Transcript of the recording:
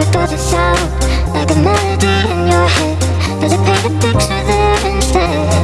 does it sound like a melody in your head? Does it paint a picture there instead?